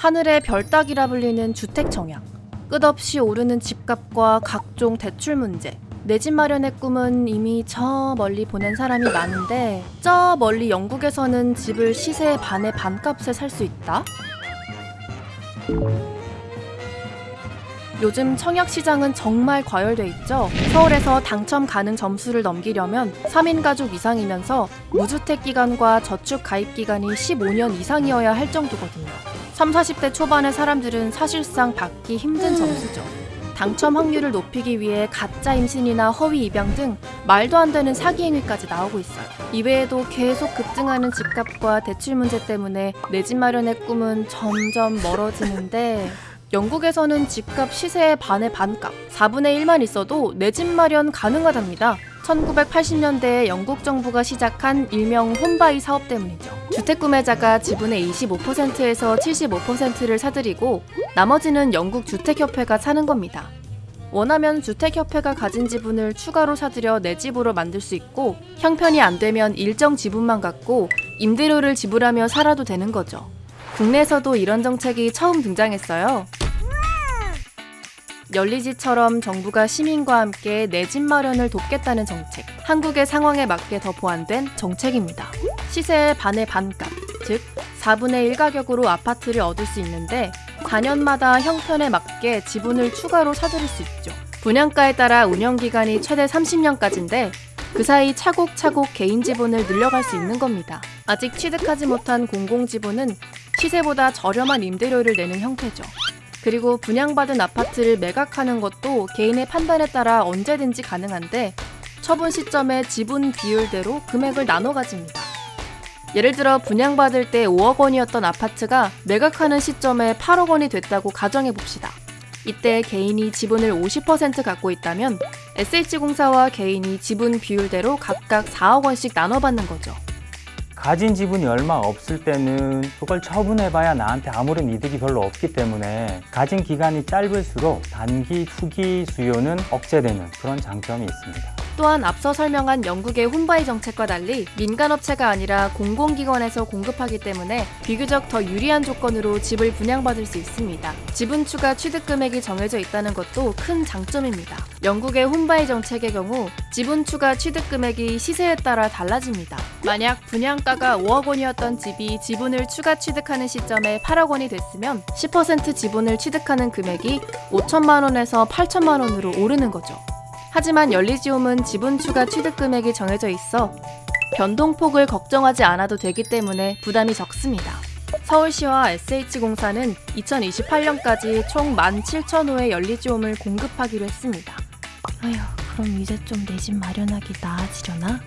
하늘의 별 따기라 불리는 주택 청약. 끝없이 오르는 집값과 각종 대출 문제. 내 집 마련의 꿈은 이미 저 멀리 보낸 사람이 많은데 저 멀리 영국에서는 집을 시세의 반의 반값에 살 수 있다? 요즘 청약 시장은 정말 과열돼 있죠. 서울에서 당첨 가능 점수를 넘기려면 3인 가족 이상이면서 무주택 기간과 저축 가입 기간이 15년 이상이어야 할 정도거든요. 3, 40대 초반의 사람들은 사실상 받기 힘든 점수죠. 당첨 확률을 높이기 위해 가짜 임신이나 허위 입양 등 말도 안 되는 사기 행위까지 나오고 있어요. 이외에도 계속 급증하는 집값과 대출 문제 때문에 내 집 마련의 꿈은 점점 멀어지는데 영국에서는 집값 시세의 반의 반값, 4분의 1만 있어도 내 집 마련 가능하답니다. 1980년대에 영국 정부가 시작한 일명 홈바이 사업 때문이죠. 주택 구매자가 지분의 25%에서 75%를 사들이고 나머지는 영국 주택협회가 사는 겁니다. 원하면 주택협회가 가진 지분을 추가로 사들여 내 집으로 만들 수 있고 형편이 안 되면 일정 지분만 갖고 임대료를 지불하며 살아도 되는 거죠. 국내에서도 이런 정책이 처음 등장했어요. 열리지처럼 정부가 시민과 함께 내 집 마련을 돕겠다는 정책. 한국의 상황에 맞게 더 보완된 정책입니다. 시세의 반의 반값, 즉 4분의 1 가격으로 아파트를 얻을 수 있는데 4년마다 형편에 맞게 지분을 추가로 사들일 수 있죠. 분양가에 따라 운영 기간이 최대 30년까지인데 그 사이 차곡차곡 개인 지분을 늘려갈 수 있는 겁니다. 아직 취득하지 못한 공공 지분은 시세보다 저렴한 임대료를 내는 형태죠. 그리고 분양받은 아파트를 매각하는 것도 개인의 판단에 따라 언제든지 가능한데 처분 시점에 지분 비율대로 금액을 나눠 가집니다. 예를 들어 분양받을 때 5억 원이었던 아파트가 매각하는 시점에 8억 원이 됐다고 가정해 봅시다. 이때 개인이 지분을 50% 갖고 있다면 SH공사와 개인이 지분 비율대로 각각 4억 원씩 나눠 받는 거죠. 가진 지분이 얼마 없을 때는 그걸 처분해봐야 나한테 아무런 이득이 별로 없기 때문에 가진 기간이 짧을수록 단기 투기 수요는 억제되는 그런 장점이 있습니다. 또한 앞서 설명한 영국의 홈바이 정책과 달리 민간업체가 아니라 공공기관에서 공급하기 때문에 비교적 더 유리한 조건으로 집을 분양받을 수 있습니다. 지분 추가 취득 금액이 정해져 있다는 것도 큰 장점입니다. 영국의 홈바이 정책의 경우 지분 추가 취득 금액이 시세에 따라 달라집니다. 만약 분양가가 5억 원이었던 집이 지분을 추가 취득하는 시점에 8억 원이 됐으면 10% 지분을 취득하는 금액이 5천만 원에서 8천만 원으로 오르는 거죠. 하지만 연리지움은 지분 추가 취득 금액이 정해져 있어 변동폭을 걱정하지 않아도 되기 때문에 부담이 적습니다. 서울시와 SH공사는 2028년까지 총 17,000호의 연리지움을 공급하기로 했습니다. 아휴, 그럼 이제 좀 내 집 마련하기 나아지려나?